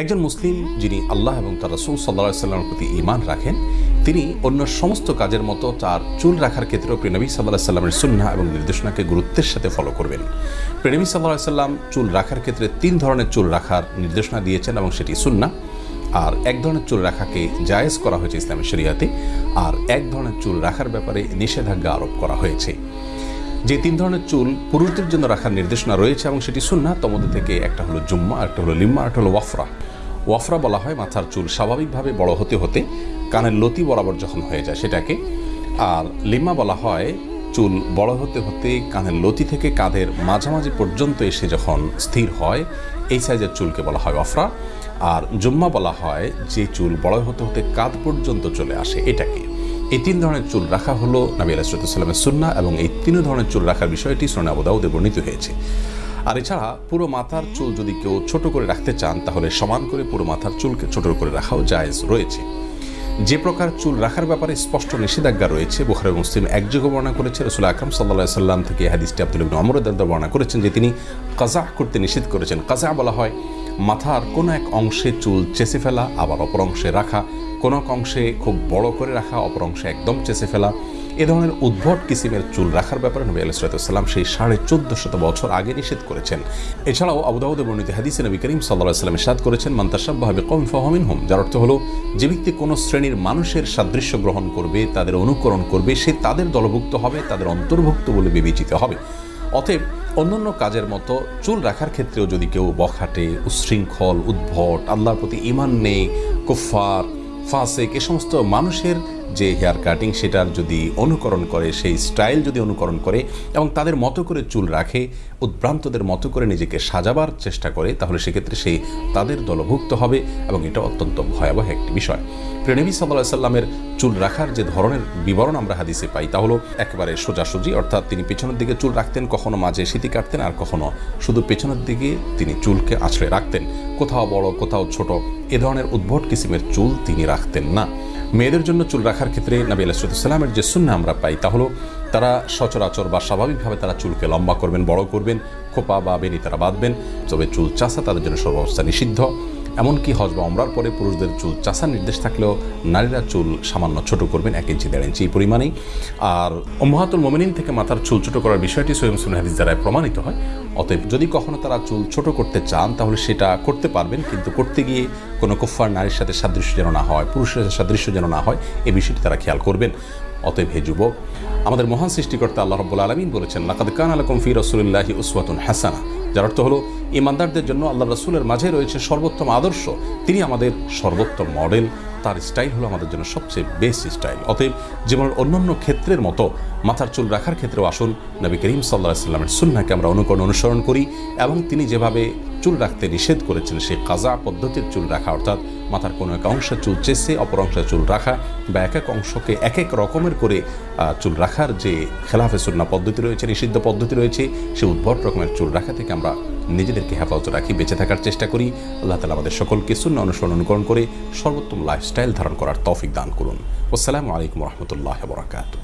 একজন মুসলিম যিনি আল্লাহ এবং তার রসুল সাল্লা সাল্লামের প্রতি ইমান রাখেন, তিনি অন্য সমস্ত কাজের মতো তার চুল রাখার ক্ষেত্রেও প্রেনবী সাল্লাহ সাল্লামের সুন্না এবং নির্দেশনাকে গুরুত্বের সাথে ফলো করবেন। প্রেনবী সাল্লাহ সাল্লাম চুল রাখার ক্ষেত্রে তিন ধরনের চুল রাখার নির্দেশনা দিয়েছেন এবং সেটি সুন্না আর এক ধরনের চুল রাখাকে জায়েজ করা হয়েছে ইসলামের শরিয়াতে, আর এক ধরনের চুল রাখার ব্যাপারে নিষেধাজ্ঞা আরোপ করা হয়েছে। যে তিন ধরনের চুল পুরুষদের জন্য রাখার নির্দেশনা রয়েছে এবং সেটি সুন্না তমধ্যে থেকে একটা হলো জুম্মা একটা হলো লিম্মা একটা হলো ওয়াফরা। ওয়াফরা বলা হয় মাথার চুল স্বাভাবিকভাবে বড় হতে হতে কানের লতি বরাবর যখন হয়ে যায় সেটাকে। আর লিম্মা বলা হয় চুল বড় হতে হতে কানের লতি থেকে কাঁধের মাঝামাঝি পর্যন্ত এসে যখন স্থির হয়, এই সাইজের চুলকে বলা হয় অফরা আর জুম্মা বলা হয় যে চুল বড় হতে হতে কাঁধ পর্যন্ত চলে আসে এটাকে। এই তিন ধরনের চুল রাখা হলো নবী আলাইসালামের সুন্না এবং এই তিন ধরনের চুল রাখার বিষয়টি সোনা আবুদাউদে বর্ণিত হয়েছে। আর এছাড়া পুরো মাথার চুল যদি কেউ ছোট করে রাখতে চান, তাহলে সমান করে পুরো মাথার চুলকে ছোট করে রাখাও জায়েজ রয়েছে। যে প্রকার চুল রাখার ব্যাপারে স্পষ্ট নিষেধাজ্ঞা রয়েছে, বুখারি মুসলিম একযোগে বর্ণনা করেছে। রসুল আকরম সাল্লা সাল্লাম থেকে হাদিসটি আব্দুল ইবিন অমর দাদা বর্ণনা করেছেন যে তিনি কাজা করতে নিষেধ করেছেন। কাজা বলা হয় মাথার কোনো এক অংশে চুল চেষে ফেলা, আবার অপর অংশে রাখা। কোনো অংশে খুব বড় করে রাখা, অপর অংশে একদম চেঁচে ফেলা। এ ধরনের উদ্ভট কিসিমের চুল রাখার ব্যাপারে নবী আলাইসালাম সেই সাড়ে চোদ্দ শত বছর আগে নিষেধ করেছেন। এছাড়াও আবুদাউদ বর্ণিত হাদিসে নবী করিম সাল্লাহ সাল্লাম সাদ করেছেন মান্তাসাব্বাহাবে কম ফাহমিন হোম যার অর্থ হলো, যে ব্যক্তি কোনো শ্রেণির মানুষের সাদৃশ্য গ্রহণ করবে, তাদের অনুকরণ করবে, সে তাদের দলভুক্ত হবে, তাদের অন্তর্ভুক্ত বলে বিবেচিত হবে। অতএব অন্যান্য কাজের মতো চুল রাখার ক্ষেত্রেও যদি কেউ বখাটে উচ্ছৃঙ্খল উদ্ভট, আল্লাহর প্রতি ইমান নেই কুফার ফাসেক এ সমস্ত মানুষের যে হেয়ার কাটিং সেটার যদি অনুকরণ করে, সেই স্টাইল যদি অনুকরণ করে এবং তাদের মতো করে চুল রাখে, উদ্ভ্রান্তদের মতো করে নিজেকে সাজাবার চেষ্টা করে, তাহলে সেক্ষেত্রে সেই তাদের দলভুক্ত হবে এবং এটা অত্যন্ত ভয়াবহ একটি বিষয়। প্রেনবী সাল্লাহ সাল্লামের চুল রাখার যে ধরনের বিবরণ আমরা হাদিসে পাই, তা হলো একেবারে সোজাসুজি, অর্থাৎ তিনি পেছনের দিকে চুল রাখতেন, কখনো মাঝে স্মৃতি কাটতেন আর কখনো শুধু পেছনের দিকে তিনি চুলকে আছড়ে রাখতেন। কোথাও বড়, কোথাও ছোট, এ ধরনের উদ্ভট কিসিমের চুল তিনি রাখতেন না। মেয়েদের জন্য চুল রাখার ক্ষেত্রে নবী আলাইসালামের যে শূন্য আমরা পাই, তা হলো তারা সচরাচর বা স্বাভাবিকভাবে তারা চুলকে লম্বা করবেন, বড় করবেন, খোপা বা বেনি তারা বাঁধবেন। তবে চুল চাষা তাদের জন্য সর্বাবস্থা নিষিদ্ধ। এমনকি হজ বা অমরার পরে পুরুষদের চুল চাষার নির্দেশ থাকলেও নারীরা চুল সামান্য ছোট করবেন এক ইঞ্চি, দেড় ইঞ্চি পরিমাণেই। আর মহাতুল মোমিনিন থেকে মাথার চুল ছোট করার বিষয়টি সোয়েম সুন হাদিস দ্বারায় প্রমাণিত হয়। অতএব যদি কখনো তারা চুল ছোট করতে চান, তাহলে সেটা করতে পারবেন, কিন্তু করতে গিয়ে কোনো কুফার নারীর সাথে সাদৃশ্য যেন না হয়, পুরুষের সাথে সাদৃশ্য যেন না হয়, এ বিষয়টি তারা খেয়াল করবেন। অতএব হে যুবক, আমাদের মহান সৃষ্টিকর্তা আল্লাহ রব্বুল আলমিন বলেছেন, লাকাদ কান আলকম ফি রসুল্লাহি উসওয়াতুন হাসানা। যার অর্থ হলো, ইমানদারদের জন্য আল্লাহ রসুলের মাঝে রয়েছে সর্বোত্তম আদর্শ। তিনি আমাদের সর্বোত্তম মডেল তার স্টাইল হলো আমাদের জন্য সবচেয়ে বেস্ট স্টাইল অতএব জীবনের অন্যান্য ক্ষেত্রের মতো মাথার চুল রাখার ক্ষেত্রেও আসুন, নবী করিম সাল্লাহ সাল্লামের সুন্নাকে আমরা অনুকরণ অনুসরণ করি এবং তিনি যেভাবে চুল রাখতে নিষেধ করেছেন, সেই কাজা পদ্ধতির চুল রাখা, অর্থাৎ মাথার কোনো এক অংশে চুল চেসে, অপর অংশে চুল রাখা বা এক এক অংশকে এক এক রকমের করে চুল রাখার যে খেলাফে সুন্না পদ্ধতি রয়েছে, নিষিদ্ধ পদ্ধতি রয়েছে, সে উদ্ভট রকমের চুল রাখা থেকে আমরা নিজেদেরকে হেফাজত রাখি, বেঁচে থাকার চেষ্টা করি। আল্লাহ তালা আমাদের সকলকে শূন্য অনুসরণ অনুকরণ করে সর্বোত্তম লাইফস্টাইল ধারণ করার তফিক দান করুন। আসসালামু আলাইকুম রহমতুল্লাহ বরাকাতু